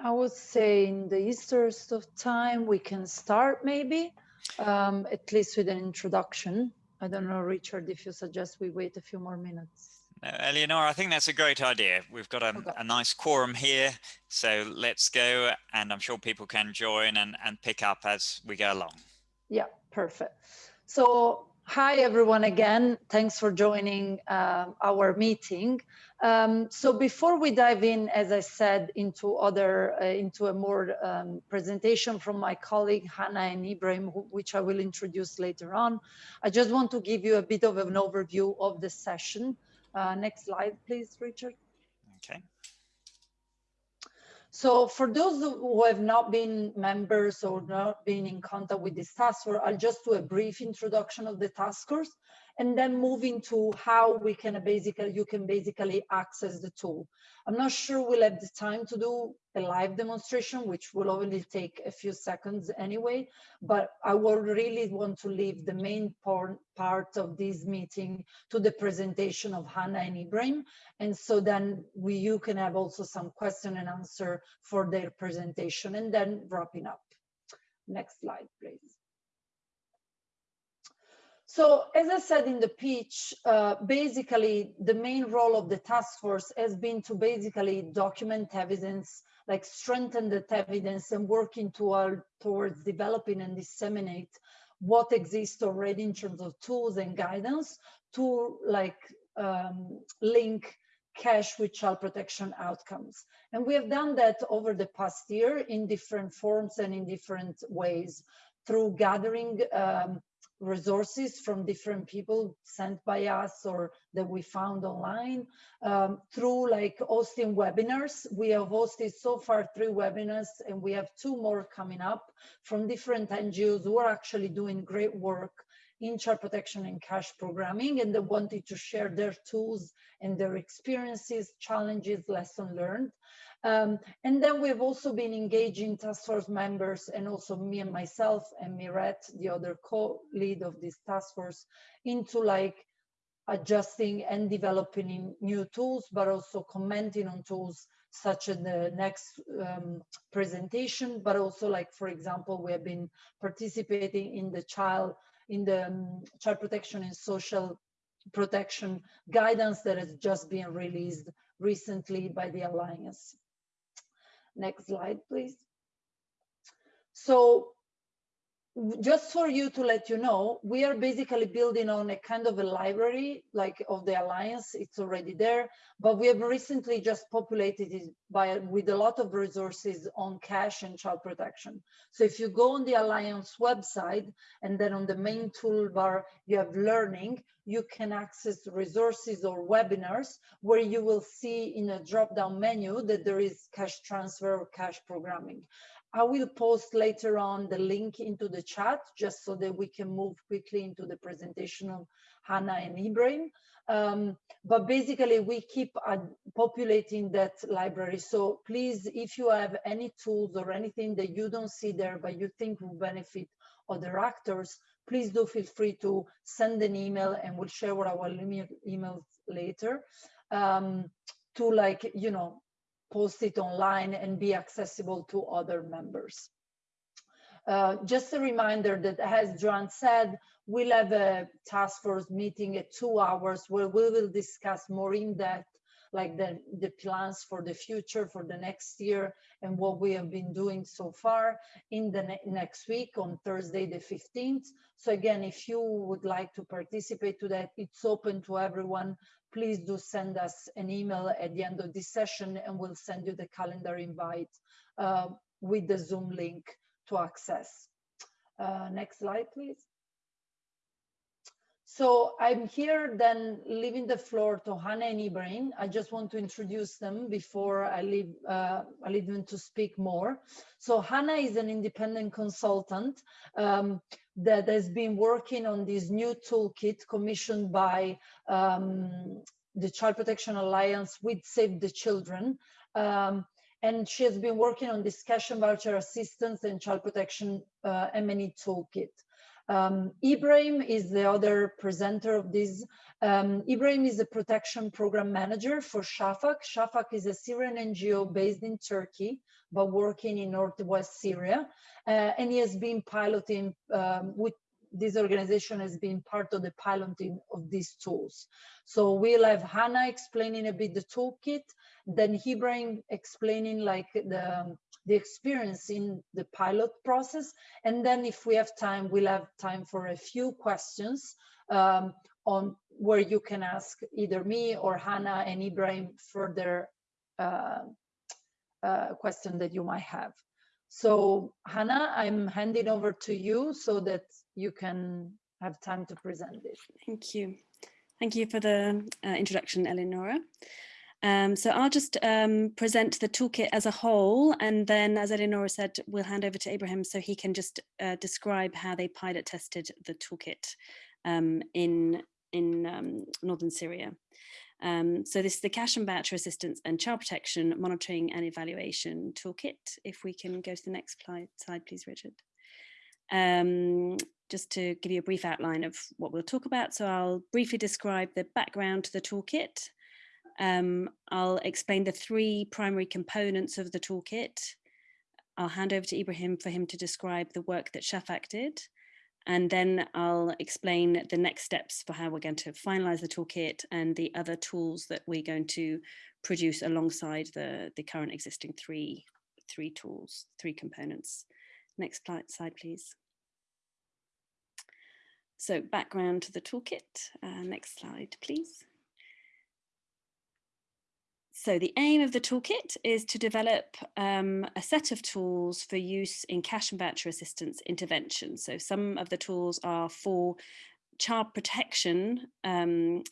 I would say in the interest of time, we can start maybe, um, at least with an introduction. I don't know, Richard, if you suggest we wait a few more minutes. No, Eleonora, I think that's a great idea. We've got a, okay. a, nice quorum here, so let's go, and I'm sure people can join and, and pick up as we go along. Yeah, perfect. So Hi, everyone, again. Thanks for joining uh, our meeting. Um, so before we dive in, as I said, into other, uh, into a more um, presentation from my colleague Hannah and Ibrahim, which I will introduce later on, I just want to give you a bit of an overview of the session. Uh, next slide, please, Richard. Okay. So for those who have not been members or not been in contact with this task force, I'll just do a brief introduction of the task force and then move into how we can basically, you can basically access the tool. I'm not sure we'll have the time to do a live demonstration, which will only take a few seconds anyway, but I will really want to leave the main part, part of this meeting to the presentation of Hannah and Ibrahim. And so then we, you can have also some question and answer for their presentation and then wrapping up. Next slide, please. So as I said in the pitch, uh, basically the main role of the task force has been to basically document evidence, like strengthen that evidence and working toward, towards developing and disseminate what exists already in terms of tools and guidance to like um, link cash with child protection outcomes. And we have done that over the past year in different forms and in different ways through gathering um, resources from different people sent by us or that we found online um, through like hosting webinars. We have hosted so far three webinars and we have two more coming up from different NGOs who are actually doing great work in child protection and cash programming and they wanted to share their tools and their experiences, challenges, lessons learned. Um, and then we've also been engaging task force members and also me and myself and Miret, the other co-lead of this task force, into like adjusting and developing new tools, but also commenting on tools such as the next um, presentation, but also like, for example, we have been participating in the child, in the um, child protection and social protection guidance that has just been released recently by the Alliance. Next slide, please. So just for you to let you know, we are basically building on a kind of a library like of the Alliance, it's already there, but we have recently just populated it by with a lot of resources on cash and child protection. So if you go on the Alliance website and then on the main toolbar, you have learning, you can access resources or webinars where you will see in a drop-down menu that there is cash transfer or cash programming. I will post later on the link into the chat just so that we can move quickly into the presentation of Hannah and Ibrahim. Um, but basically we keep uh, populating that library. So please, if you have any tools or anything that you don't see there, but you think will benefit other actors, please do feel free to send an email and we'll share our emails later um, to like, you know, post it online and be accessible to other members. Uh, just a reminder that as Joan said, we'll have a task force meeting at two hours where we will discuss more in depth like the, the plans for the future for the next year and what we have been doing so far in the ne next week on Thursday the 15th. So again, if you would like to participate to that, it's open to everyone. Please do send us an email at the end of this session and we'll send you the calendar invite uh, with the Zoom link to access. Uh, next slide, please. So I'm here then leaving the floor to Hannah and Ibrahim. I just want to introduce them before I leave, uh, I leave them to speak more. So Hannah is an independent consultant um, that has been working on this new toolkit commissioned by um, the Child Protection Alliance with Save the Children. Um, and she has been working on this cash and voucher assistance and child protection uh, M&E toolkit. Um, Ibrahim is the other presenter of this. Um, Ibrahim is a protection program manager for Shafak. Shafak is a Syrian NGO based in Turkey, but working in Northwest Syria. Uh, and he has been piloting um, with this organization has been part of the piloting of these tools. So we'll have Hannah explaining a bit the toolkit, then Ibrahim explaining like the, the experience in the pilot process. And then if we have time, we'll have time for a few questions um, on where you can ask either me or Hannah and Ibrahim further uh, uh, question that you might have. So Hannah, I'm handing over to you so that you can have time to present this. Thank you. Thank you for the uh, introduction, Eleonora. Um, so I'll just um, present the toolkit as a whole, and then, as Eleonora said, we'll hand over to Abraham so he can just uh, describe how they pilot tested the toolkit um, in, in um, northern Syria. Um, so this is the cash and voucher assistance and child protection monitoring and evaluation toolkit. If we can go to the next slide, please, Richard. Um, just to give you a brief outline of what we'll talk about. So I'll briefly describe the background to the toolkit. Um, I'll explain the three primary components of the toolkit. I'll hand over to Ibrahim for him to describe the work that Shafak did. And then I'll explain the next steps for how we're going to finalize the toolkit and the other tools that we're going to produce alongside the, the current existing three, three tools, three components. Next slide, please. So background to the toolkit. Uh, next slide, please. So the aim of the toolkit is to develop um, a set of tools for use in cash and voucher assistance intervention. So some of the tools are for child protection um,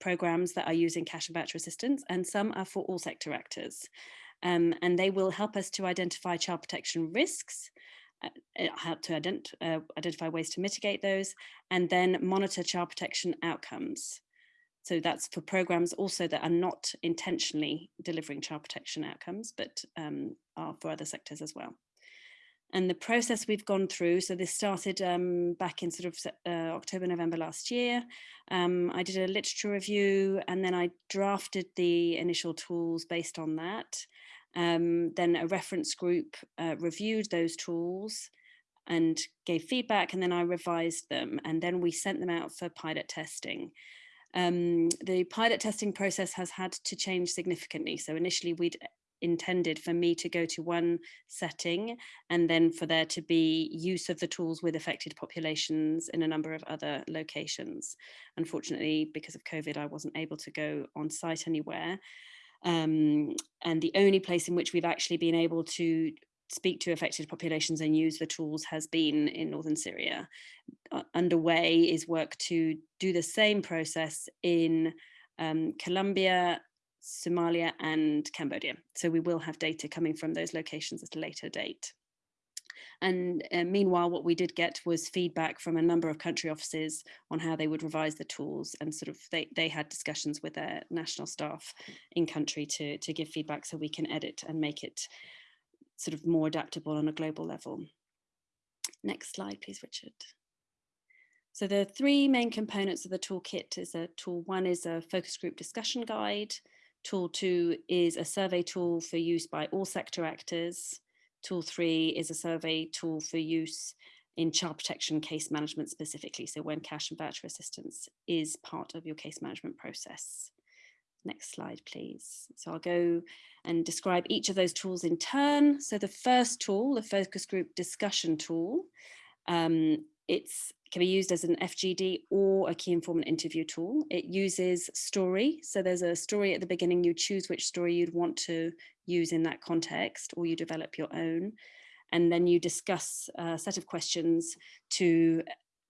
programs that are using cash and voucher assistance, and some are for all sector actors. Um, and they will help us to identify child protection risks, uh help to ident uh, identify ways to mitigate those, and then monitor child protection outcomes. So that's for programs also that are not intentionally delivering child protection outcomes, but um, are for other sectors as well. And the process we've gone through, so this started um, back in sort of uh, October, November last year. Um, I did a literature review and then I drafted the initial tools based on that. Um, then a reference group uh, reviewed those tools and gave feedback and then I revised them and then we sent them out for pilot testing. Um, the pilot testing process has had to change significantly. So initially we'd intended for me to go to one setting and then for there to be use of the tools with affected populations in a number of other locations. Unfortunately, because of COVID, I wasn't able to go on site anywhere. Um, and the only place in which we've actually been able to speak to affected populations and use the tools has been in northern Syria. Uh, underway is work to do the same process in um, Colombia, Somalia and Cambodia. So we will have data coming from those locations at a later date. And uh, meanwhile, what we did get was feedback from a number of country offices on how they would revise the tools and sort of they, they had discussions with their national staff in country to, to give feedback so we can edit and make it sort of more adaptable on a global level. Next slide, please, Richard. So the three main components of the toolkit is a tool one is a focus group discussion guide. Tool two is a survey tool for use by all sector actors. Tool three is a survey tool for use in child protection case management specifically. So when cash and voucher assistance is part of your case management process. Next slide, please. So I'll go and describe each of those tools in turn. So the first tool, the focus group discussion tool, um, it's can be used as an FGD or a key informant interview tool. It uses story. So there's a story at the beginning, you choose which story you'd want to use in that context or you develop your own. And then you discuss a set of questions to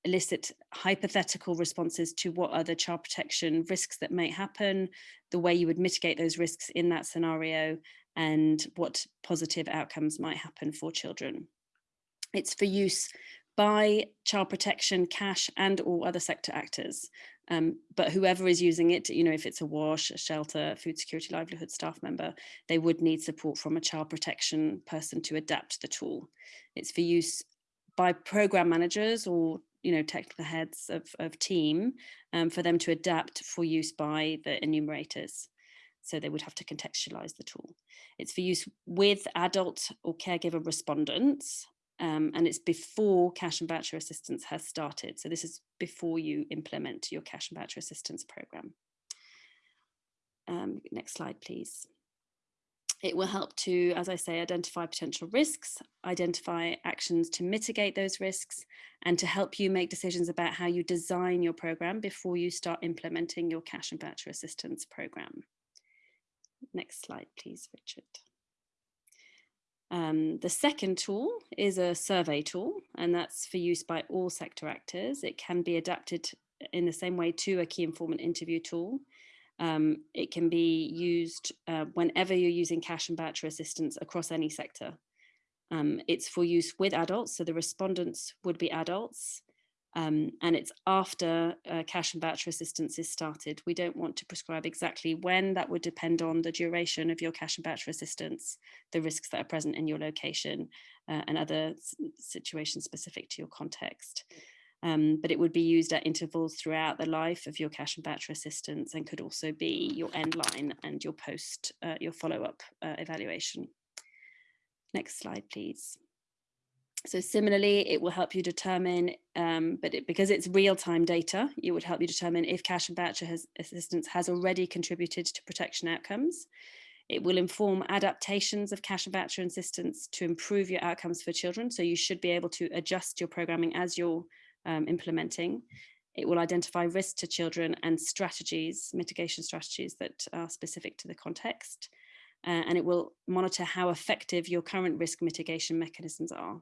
elicit hypothetical responses to what are the child protection risks that may happen, the way you would mitigate those risks in that scenario, and what positive outcomes might happen for children. It's for use by child protection, cash and all other sector actors. Um, but whoever is using it, you know, if it's a wash, a shelter, food security livelihood staff member, they would need support from a child protection person to adapt the tool. It's for use by program managers or you know, technical heads of, of team um, for them to adapt for use by the enumerators. So they would have to contextualize the tool. It's for use with adult or caregiver respondents, um, and it's before cash and voucher assistance has started. So this is before you implement your cash and voucher assistance program. Um, next slide, please. It will help to, as I say, identify potential risks, identify actions to mitigate those risks, and to help you make decisions about how you design your program before you start implementing your cash and voucher assistance program. Next slide, please, Richard. Um, the second tool is a survey tool, and that's for use by all sector actors. It can be adapted in the same way to a key informant interview tool. Um, it can be used uh, whenever you're using cash and voucher assistance across any sector. Um, it's for use with adults, so the respondents would be adults, um, and it's after uh, cash and voucher assistance is started. We don't want to prescribe exactly when, that would depend on the duration of your cash and voucher assistance, the risks that are present in your location, uh, and other situations specific to your context um, but it would be used at intervals throughout the life of your cash and voucher assistance and could also be your end line and your post, uh, your follow-up uh, evaluation. Next slide, please. So similarly, it will help you determine, um, but it, because it's real-time data, it would help you determine if cash and voucher has, assistance has already contributed to protection outcomes. It will inform adaptations of cash and voucher assistance to improve your outcomes for children. So you should be able to adjust your programming as your um, implementing. It will identify risks to children and strategies, mitigation strategies that are specific to the context. Uh, and it will monitor how effective your current risk mitigation mechanisms are.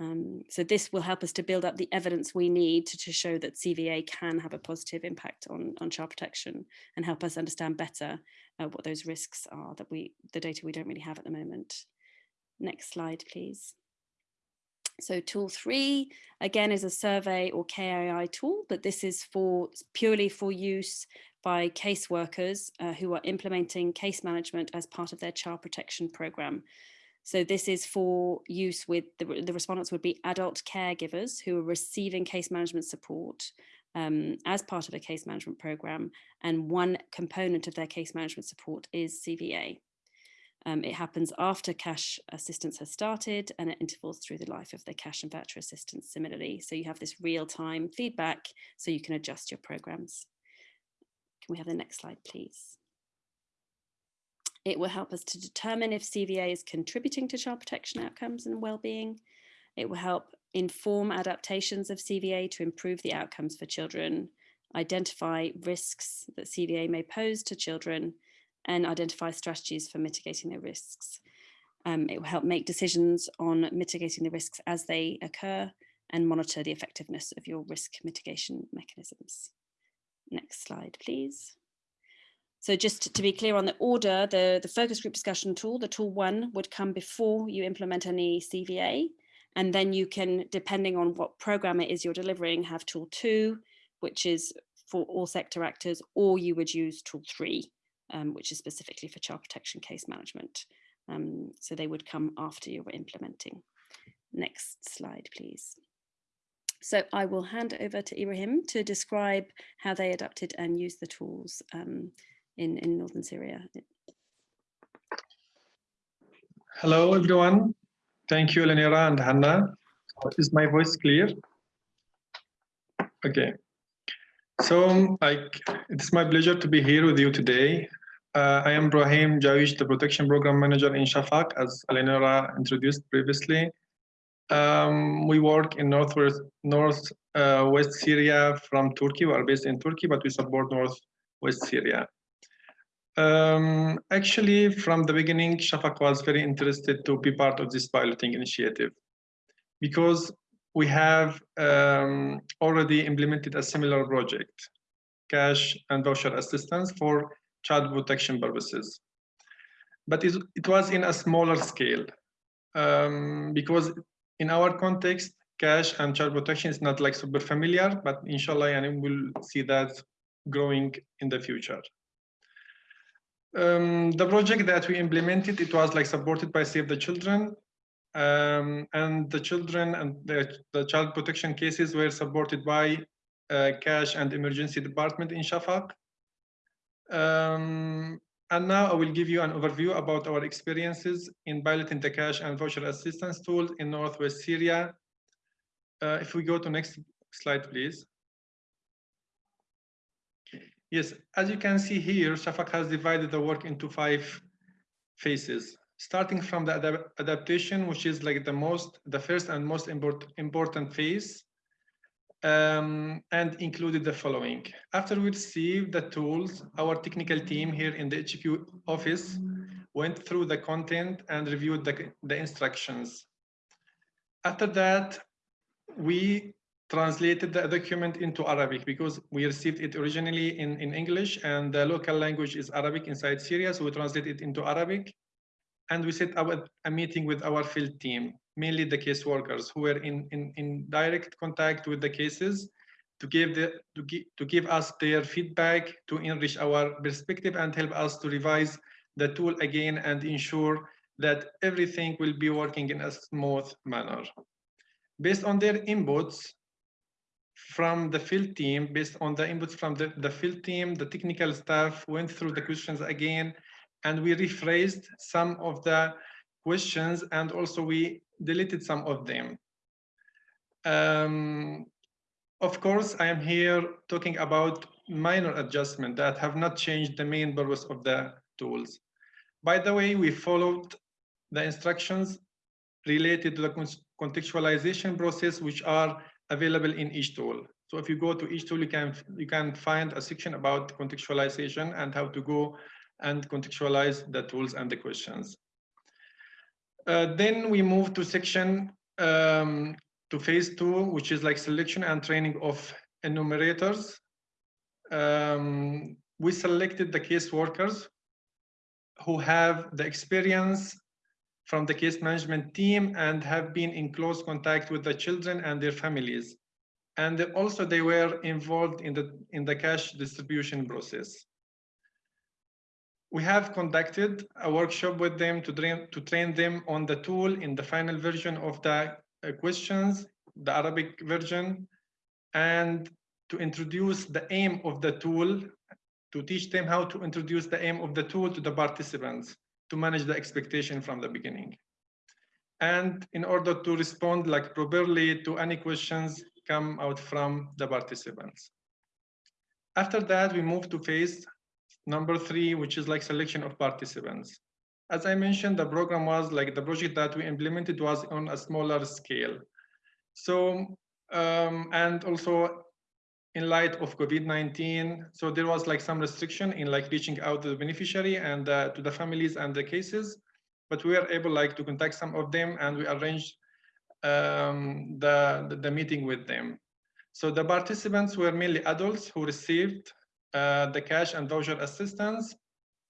Um, so this will help us to build up the evidence we need to, to show that CVA can have a positive impact on, on child protection and help us understand better uh, what those risks are that we, the data we don't really have at the moment. Next slide, please. So tool three, again, is a survey or KII tool, but this is for purely for use by caseworkers uh, who are implementing case management as part of their child protection program. So this is for use with the, the respondents would be adult caregivers who are receiving case management support um, as part of a case management program. And one component of their case management support is CVA. Um, it happens after cash assistance has started and at intervals through the life of the cash and voucher assistance similarly. So you have this real-time feedback so you can adjust your programs. Can we have the next slide, please? It will help us to determine if CVA is contributing to child protection outcomes and well-being. It will help inform adaptations of CVA to improve the outcomes for children, identify risks that CVA may pose to children, and identify strategies for mitigating the risks. Um, it will help make decisions on mitigating the risks as they occur and monitor the effectiveness of your risk mitigation mechanisms. Next slide, please. So just to be clear on the order, the, the focus group discussion tool, the tool one would come before you implement any CVA. And then you can, depending on what program it is you're delivering, have tool two, which is for all sector actors, or you would use tool three, um, which is specifically for child protection case management. Um, so they would come after you were implementing. Next slide, please. So I will hand over to Ibrahim to describe how they adapted and used the tools um, in, in Northern Syria. Hello, everyone. Thank you, Lenira and Hannah. Is my voice clear? Okay. So I, it's my pleasure to be here with you today. Uh, I am Brahim Jawish, the Protection Program Manager in Shafak, as Eleonora introduced previously. Um, we work in northwest north uh, west Syria from Turkey. We are based in Turkey, but we support northwest Syria. Um, actually, from the beginning, Shafak was very interested to be part of this piloting initiative because we have um, already implemented a similar project, cash and voucher assistance for child protection purposes. But it, it was in a smaller scale um, because in our context, cash and child protection is not like super familiar, but inshallah, and we'll see that growing in the future. Um, the project that we implemented, it was like supported by Save the Children Um, and the children and the, the, child protection cases were supported by uh, cash and emergency department in Shafak. Um, and now I will give you an overview about our experiences in piloting the cash and voucher assistance tools in Northwest Syria. Uh, if we go to next slide, please. Yes, as you can see here, Shafak has divided the work into five phases, starting from the ad adaptation, which is like the most, the first and most import, important phase, um, and included the following. After we received the tools, our technical team here in the HQ office went through the content and reviewed the, the instructions. After that, we translated the document into Arabic because we received it originally in, in English and the local language is Arabic inside Syria. So we translate it into Arabic and we set a meeting with our field team, mainly the case workers who were in, in, in direct contact with the cases to give, the, to, give, to give us their feedback, to enrich our perspective and help us to revise the tool again and ensure that everything will be working in a smooth manner. Based on their inputs, from the field team, based on the inputs from the, the field team, the technical staff went through the questions again, and we rephrased some of the questions, and also we deleted some of them. Um, of course, I am here talking about minor adjustments that have not changed the main purpose of the tools. By the way, we followed the instructions related to the contextualization process, which are available in each tool. So if you go to each tool, you can you can find a section about contextualization and how to go and contextualize the tools and the questions. Uh, then we move to section um, to phase two, which is like selection and training of enumerators. Um, we selected the case workers who have the experience from the case management team and have been in close contact with the children and their families. And also they were involved in the, in the cash distribution process. We have conducted a workshop with them to train, to train them on the tool in the final version of the uh, questions, the Arabic version, and to introduce the aim of the tool, to teach them how to introduce the aim of the tool to the participants to manage the expectation from the beginning. And in order to respond like properly to any questions come out from the participants. After that, we move to phase number three, which is like selection of participants. As I mentioned, the program was like the project that we implemented was on a smaller scale. So, um, and also in light of COVID-19. So there was like some restriction in like reaching out to the beneficiary and uh, to the families and the cases, but we were able like to contact some of them and we arranged um, the, the, the, meeting with them. So the participants were mainly adults who received uh, the cash and voucher assistance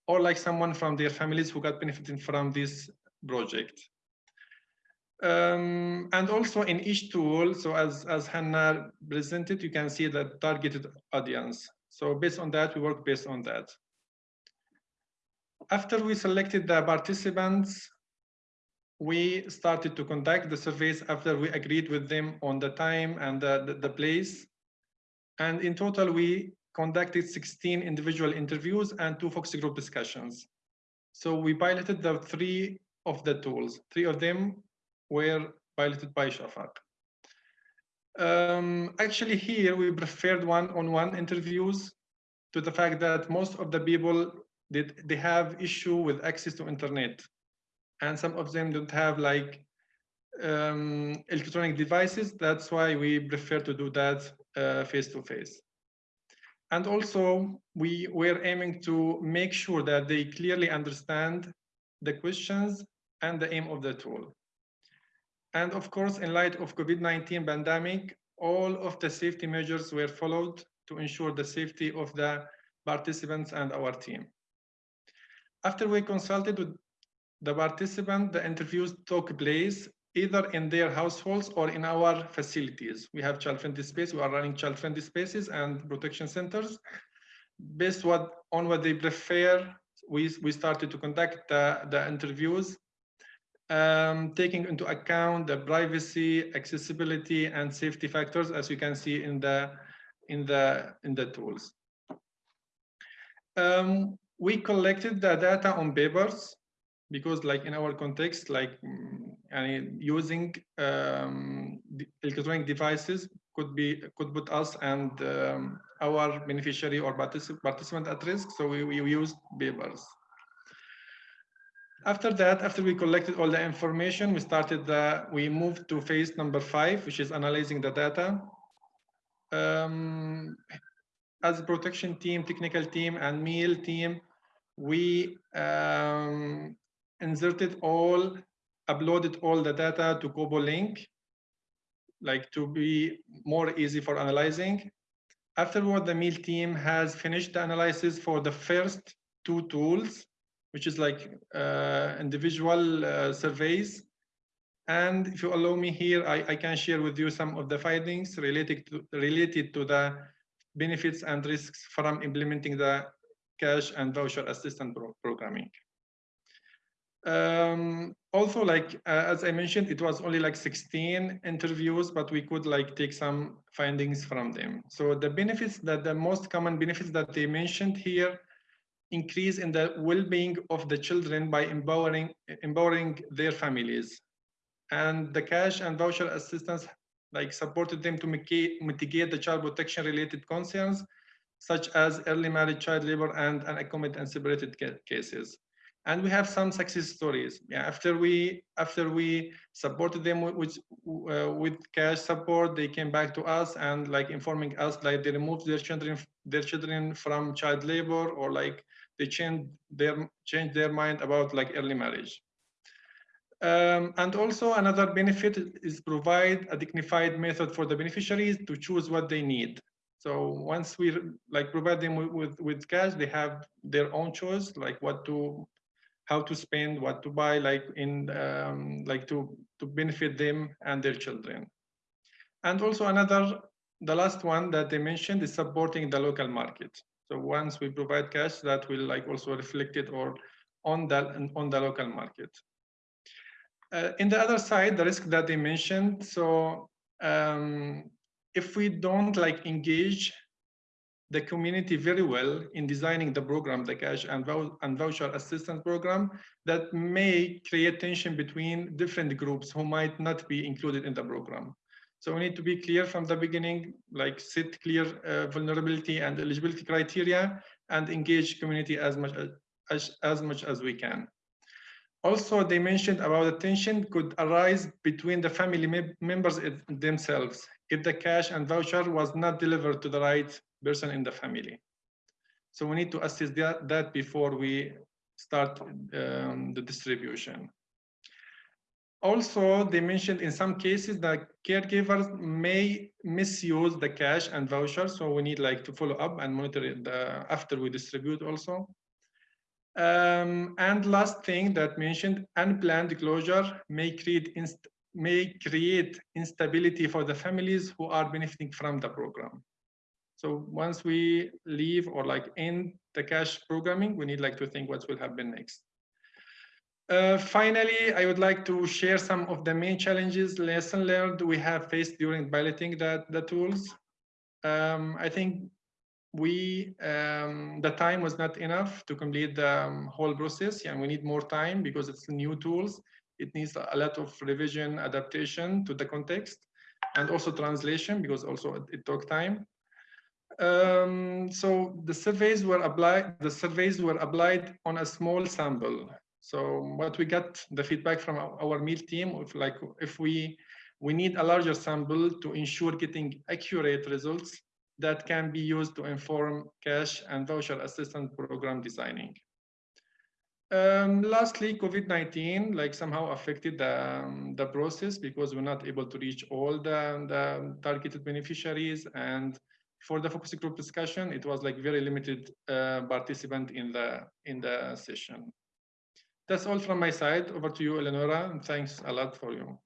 or like someone from their families who got benefiting from this project. Um, and also in each tool, so as, as Hannah presented, you can see the targeted audience. So based on that, we work based on that. After we selected the participants, we started to conduct the surveys after we agreed with them on the time and the, the, the place. And in total, we conducted 16 individual interviews and two focus group discussions. So we piloted the three of the tools. Three of them were piloted by Shafak. Um, actually, here we preferred one-on-one -on -one interviews to the fact that most of the people did they have issue with access to internet, and some of them don't have like um, electronic devices. That's why we prefer to do that uh, face to face. And also, we were aiming to make sure that they clearly understand the questions and the aim of the tool. And of course, in light of COVID-19 pandemic, all of the safety measures were followed to ensure the safety of the participants and our team. After we consulted with the participant, the interviews took place either in their households or in our facilities. We have child-friendly space. We are running child-friendly spaces and protection centers. Based what, on what they prefer, we, we started to conduct the, the interviews um, taking into account the privacy, accessibility, and safety factors, as you can see in the in the in the tools. Um, we collected the data on papers because like in our context, like mm, using um, electronic devices could be could put us and um, our beneficiary or particip participant at risk. So we, we used papers. After that, after we collected all the information, we started the, we moved to phase number five, which is analyzing the data. Um, as a protection team, technical team, and meal team, we um, inserted all, uploaded all the data to Kobo Link, like to be more easy for analyzing. Afterward, the meal team has finished the analysis for the first two tools, which is like uh, individual uh, surveys. And if you allow me here, I, I can share with you some of the findings related to, related to the benefits and risks from implementing the cash and voucher assistant pro programming. Um, also, like uh, as I mentioned, it was only like 16 interviews, but we could like take some findings from them. So the benefits that the most common benefits that they mentioned here increase in the well-being of the children by empowering empowering their families, and the cash and voucher assistance like supported them to mitigate the child protection related concerns such as early marriage, child labor, and unaccompanied and separated cases and we have some success stories. Yeah after we after we supported them with uh, with cash support they came back to us and like informing us like they removed their children their children from child labor or like they changed their changed their mind about like early marriage. Um, and also another benefit is provide a dignified method for the beneficiaries to choose what they need. So once we like provide them with, with, with cash, they have their own choice, like what to how to spend, what to buy, like in um, like to to benefit them and their children. And also another, the last one that they mentioned is supporting the local market. So once we provide cash, that will like also reflect it or on that on the local market. Uh, in the other side, the risk that they mentioned. So um, if we don't like engage the community very well in designing the program, the cash and, and voucher assistance program that may create tension between different groups who might not be included in the program. So we need to be clear from the beginning, like set clear uh, vulnerability and eligibility criteria and engage community as much as, as, as much as we can. Also, they mentioned about the tension could arise between the family members themselves if the cash and voucher was not delivered to the right person in the family. So we need to assess that, that before we start um, the distribution. Also, they mentioned in some cases that caregivers may misuse the cash and voucher. So we need like to follow up and monitor it uh, after we distribute also. Um, and last thing that mentioned, unplanned closure may create may create instability for the families who are benefiting from the program. So once we leave or like end the cash programming, we need like to think what will happen next. Uh, finally, I would like to share some of the main challenges, lesson learned we have faced during piloting the, the tools. Um, I think we, um, the time was not enough to complete the um, whole process and we need more time because it's new tools. It needs a lot of revision, adaptation to the context and also translation because also it, took time. Um, so the surveys were applied, the surveys were applied on a small sample. So what we got the feedback from our, meal team, if like if we we need a larger sample to ensure getting accurate results that can be used to inform cash and voucher assistance program designing. Um, lastly, COVID-19 like somehow affected the, um, the process because we're not able to reach all the, the targeted beneficiaries and for the focus group discussion, it was like very limited uh, participant in the in the session. That's all from my side. Over to you, Eleonora, and thanks a lot for you.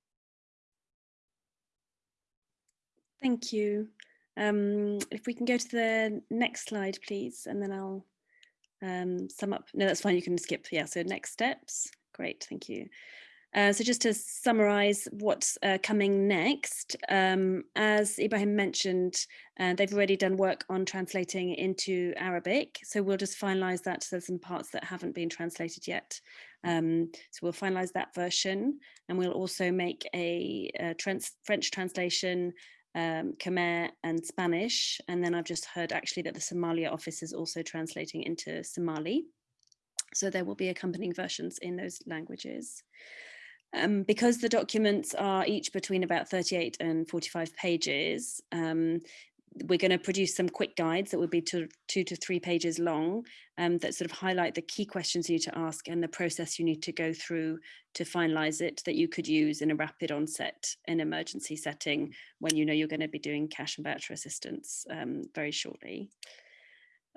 Thank you. Um, if we can go to the next slide, please, and then I'll um, sum up. No, that's fine. You can skip. Yeah, so next steps. Great, thank you. Uh, so just to summarize what's uh, coming next, um, as Ibrahim mentioned, uh, they've already done work on translating into Arabic. So we'll just finalize that. So there's some parts that haven't been translated yet. Um, so we'll finalize that version and we'll also make a, a trans French translation um, Khmer and Spanish. And then I've just heard actually that the Somalia office is also translating into Somali. So there will be accompanying versions in those languages. Um, because the documents are each between about 38 and 45 pages, um, we're going to produce some quick guides that will be two, two to three pages long um, that sort of highlight the key questions you need to ask and the process you need to go through to finalize it that you could use in a rapid onset and emergency setting when you know you're going to be doing cash and voucher assistance um, very shortly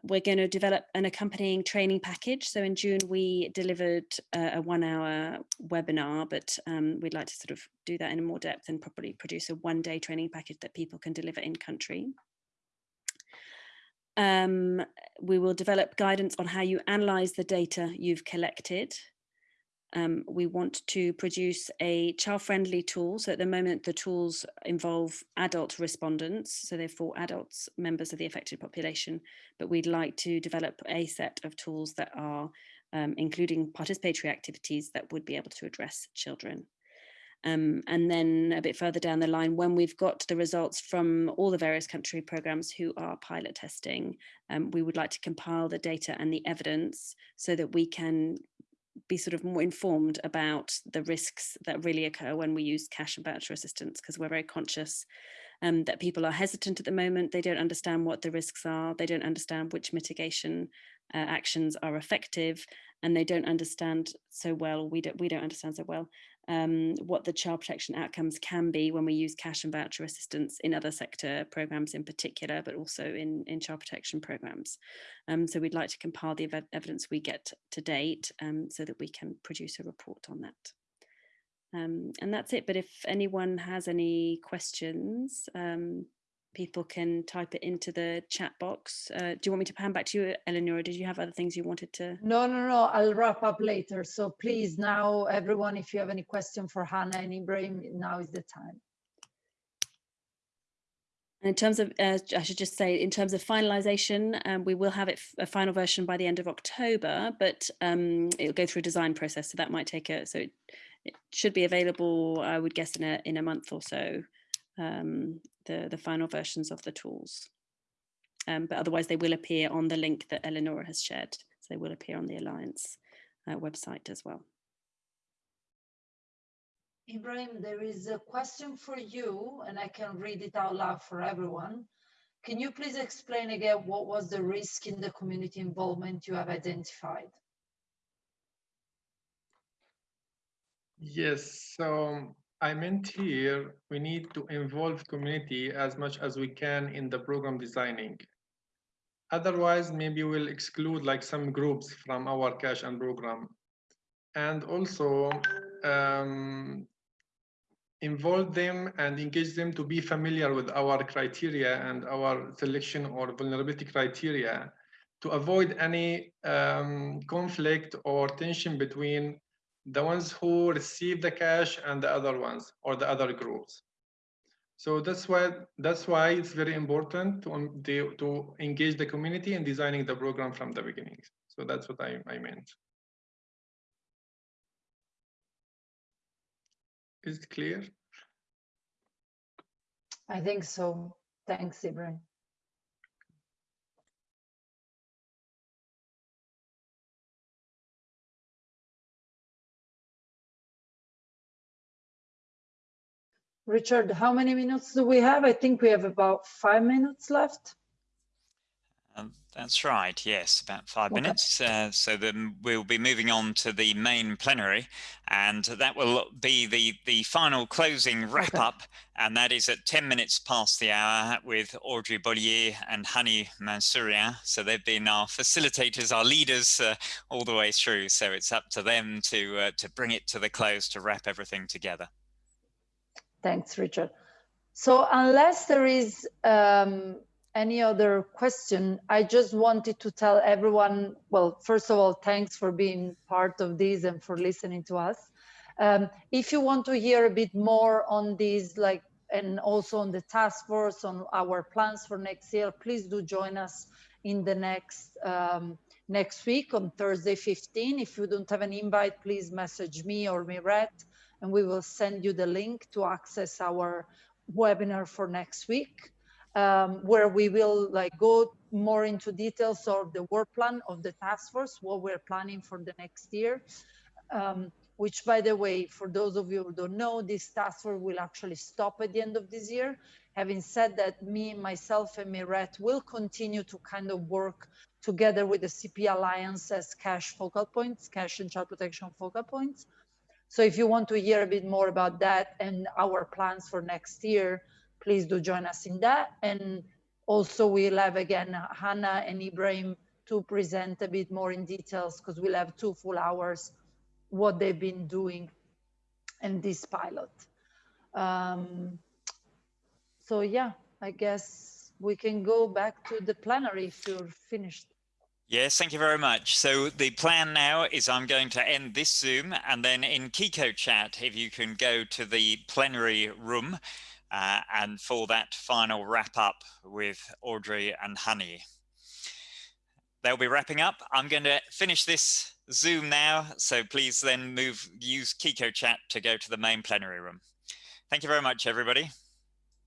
we're going to develop an accompanying training package. So in June, we delivered a, a one hour webinar, but um, we'd like to sort of do that in more depth and probably produce a one day training package that people can deliver in country. Um, we will develop guidance on how you analyze the data you've collected um, we want to produce a child-friendly tool. So at the moment, the tools involve adult respondents, so they're for adults, members of the affected population, but we'd like to develop a set of tools that are um, including participatory activities that would be able to address children. Um, and then a bit further down the line, when we've got the results from all the various country programs who are pilot testing, um, we would like to compile the data and the evidence so that we can be sort of more informed about the risks that really occur when we use cash and voucher assistance because we're very conscious um, that people are hesitant at the moment. They don't understand what the risks are. They don't understand which mitigation uh, actions are effective and they don't understand so well, we don't, we don't understand so well um, what the child protection outcomes can be when we use cash and voucher assistance in other sector programs in particular, but also in, in child protection programs. Um, so we'd like to compile the ev evidence we get to date um, so that we can produce a report on that. Um, and that's it. But if anyone has any questions, um, people can type it into the chat box. Uh, do you want me to pan back to you, Eleanor? Did you have other things you wanted to? No, no, no, I'll wrap up later. So please now, everyone, if you have any question for Hannah and Ibrahim, now is the time. In terms of, uh, I should just say, in terms of finalization, um, we will have it a final version by the end of October, but um, it'll go through a design process. So that might take a, so it, it should be available, I would guess, in a, in a month or so um, the, the final versions of the tools. Um, but otherwise they will appear on the link that Eleonora has shared. So they will appear on the Alliance uh, website as well. Ibrahim, there is a question for you and I can read it out loud for everyone. Can you please explain again what was the risk in the community involvement you have identified? Yes, so I meant here we need to involve community as much as we can in the program designing. Otherwise, maybe we'll exclude like some groups from our cash and program. And also um, involve them and engage them to be familiar with our criteria and our selection or vulnerability criteria to avoid any um, conflict or tension between the ones who receive the cash and the other ones or the other groups. So that's why that's why it's very important to, um, to engage the community in designing the program from the beginning. So that's what I, I meant. Is it clear? I think so. Thanks, Ibrahim. Richard, how many minutes do we have? I think we have about five minutes left. Um, that's right. Yes, about five okay. minutes. Uh, so then we'll be moving on to the main plenary, and that will be the the final closing wrap okay. up, and that is at ten minutes past the hour with Audrey Bollier and Hani Mansourian. So they've been our facilitators, our leaders uh, all the way through. So it's up to them to uh, to bring it to the close to wrap everything together. Thanks, Richard. So unless there is um, any other question, I just wanted to tell everyone, well, first of all, thanks for being part of this and for listening to us. Um, if you want to hear a bit more on these, like, and also on the task force, on our plans for next year, please do join us in the next um, next week on Thursday 15. If you don't have an invite, please message me or Miret, and we will send you the link to access our webinar for next week, um, where we will like go more into details of the work plan of the task force, what we're planning for the next year. Um, which by the way, for those of you who don't know, this task force will actually stop at the end of this year. Having said that, me, myself and Miret will continue to kind of work together with the CP Alliance as cash focal points, cash and child protection focal points. So if you want to hear a bit more about that and our plans for next year, please do join us in that. And also we'll have again, Hannah and Ibrahim to present a bit more in details because we'll have two full hours what they've been doing in this pilot. Um, so yeah, I guess we can go back to the plenary if you're finished. Yes, thank you very much. So the plan now is I'm going to end this Zoom and then in Kiko chat, if you can go to the plenary room uh, and for that final wrap up with Audrey and Honey. They'll be wrapping up. I'm going to finish this Zoom now. So please then move, use Kiko chat to go to the main plenary room. Thank you very much, everybody.